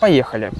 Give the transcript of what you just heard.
Поехали!